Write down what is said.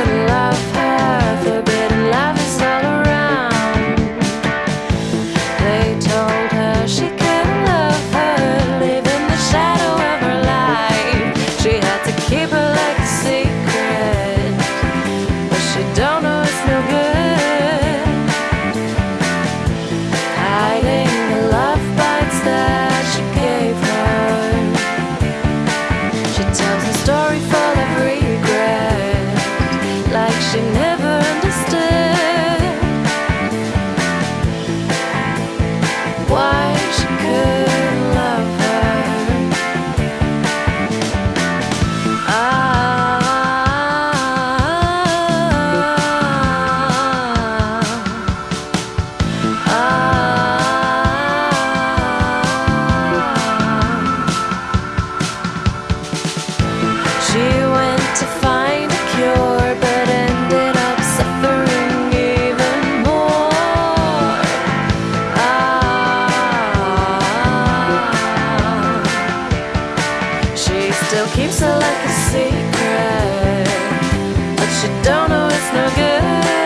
and laugh good. still keeps it like a secret. But you don't know it's no good.